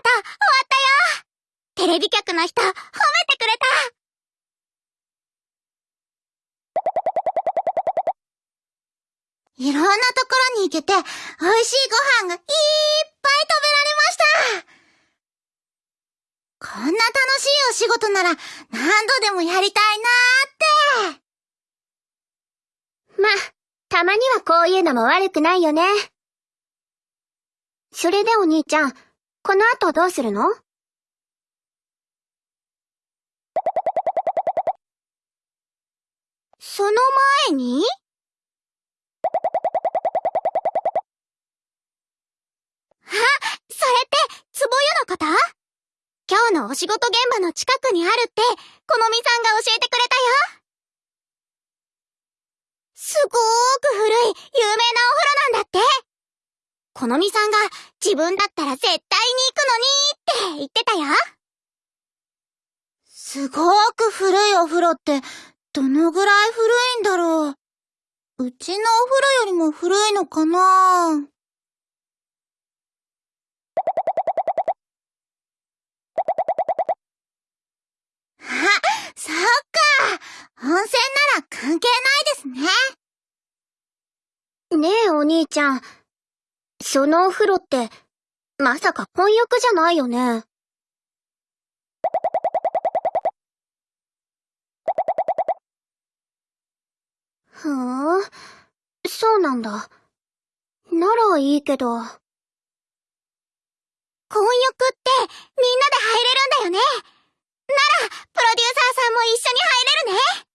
とう、終わったよ。テレビ局の人、褒めてくれた。いろんなところに行けて、美味しいご飯がいっぱい食べられました。こんな楽しいお仕事なら何度でもやりたいなーって。ま、たまにはこういうのも悪くないよね。それでお兄ちゃん、この後どうするの？その前に？あ、それって、つぼ湯のこと今日のお仕事現場の近くにあるって、このみさんが教えてくれたよ。すごーく古い、有名なお風呂なんだって。このみさんが自分だったら絶対に行くのにって言ってたよ。すごーく古いお風呂って、どのぐらい古いんだろう。うちのお風呂よりも古いのかなあ、そっか。温泉なら関係ないですね。ねえお兄ちゃん。そのお風呂って、まさか混浴じゃないよね。ふーん、そうなんだ。ならいいけど。混浴ってみんなで入れるんだよね。なら、プロデューサーさんも一緒に入れるね。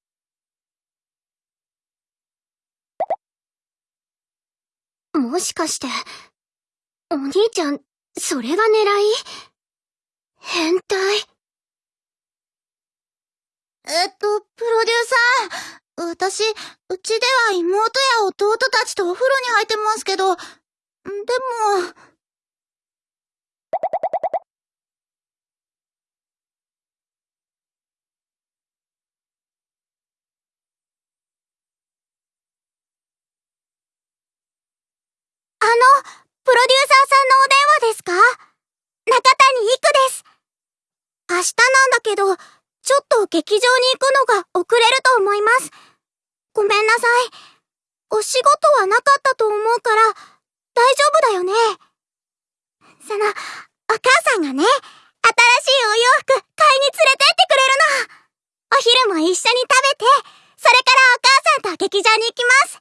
もしかして、お兄ちゃん、それが狙い？変態えっと、プロデューサー。私、うちでは妹や弟たちとお風呂に入ってますけど、でも、のプロデューサーさんのお電話ですか？中谷育です。明日なんだけど、ちょっと劇場に行くのが遅れると思います。ごめんなさい。お仕事はなかったと思うから、大丈夫だよね。その、お母さんがね、新しいお洋服買いに連れてってくれるの。お昼も一緒に食べて、それからお母さんと劇場に行きます。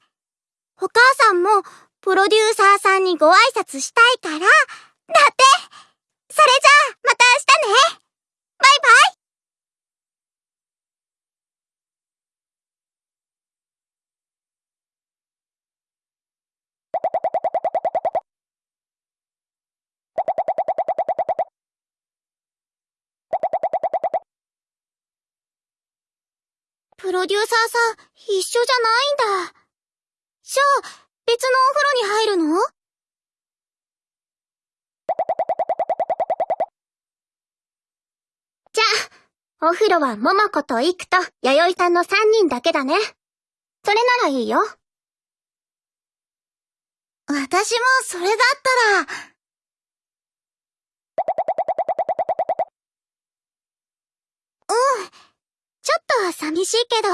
お母さんも、プロデューサーさんにご挨拶したいから、だって。それじゃあ、また明日ね。バイバイ。プロデューサーさん、一緒じゃないんだ。じゃあ、別のお風呂に入るの？じゃあ、お風呂は桃子とイクと弥生さんの3人だけだね。それならいいよ。私もそれだったら、うん。ちょっと寂しいけど。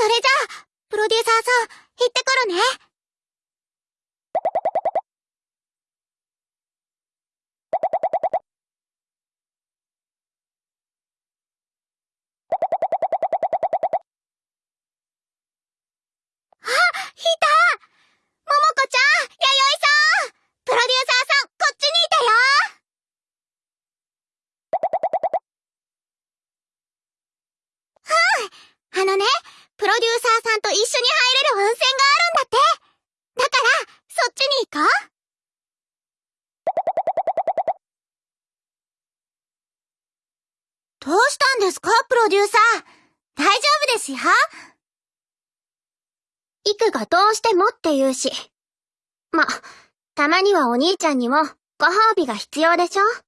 それじゃあ、プロデューサーさん、行ってくるね。あ、いたももこちゃん、弥生さんプロデューサーさん、こっちにいたようんあのね、プロデューサーさんと一緒に入れる温泉があるんだってだから、そっちに行こうどうしたんですか？プロデューサー。大丈夫ですよ。イクがどうしてもって言うし。ま、たまにはお兄ちゃんにもご褒美が必要でしょ？ほら、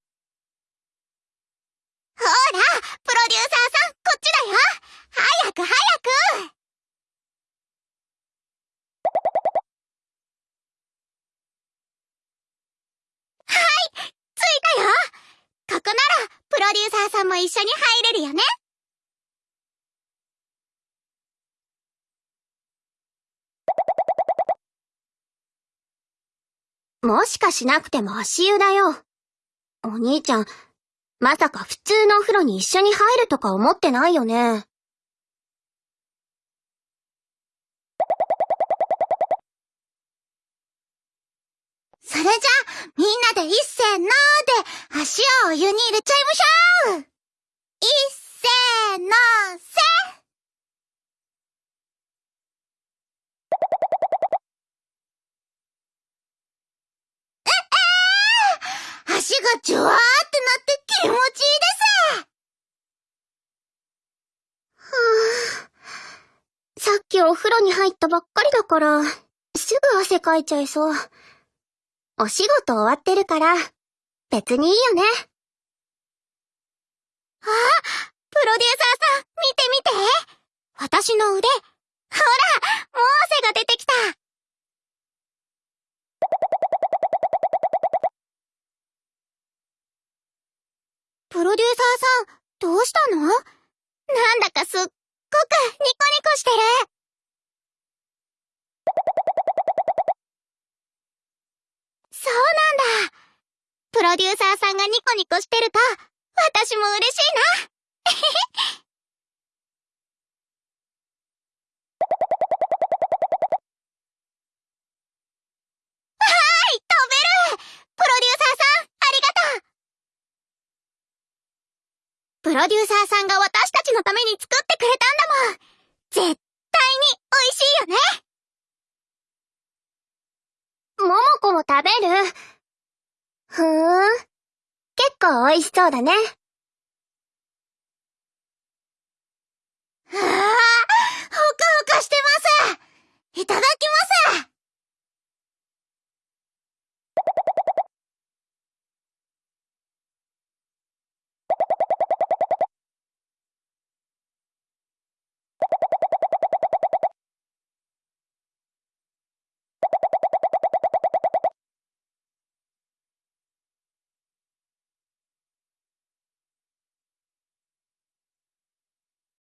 プロデューサーさん、こっちだよ早く早くも一緒に入れるよね。もしかしなくても足湯だよ。お兄ちゃん、まさか普通のお風呂に一緒に入るとか思ってないよね。それじゃあ、みんなで一せーのーで、足をお湯に入れちゃいましょうせええー、足がジュワーってなって気持ちいいですはあ、さっきお風呂に入ったばっかりだから、すぐ汗かいちゃいそう。お仕事終わってるから、別にいいよね。あプロデューサーさん、見て見て。私の腕、ほら、もう汗が出てきた。プロデューサーさん、どうしたの？なんだかすっごくニコニコしてる。そうなんだ。プロデューサーさんがニコニコしてると、私も嬉しいな。はい、飛べる。プロデューサーさん、ありがとう。プロデューサーさんが私たちのために作ってくれたんだもん。絶対に美味しいよね。ももこも食べる？ふーん。結構美味しそうだね。Ah!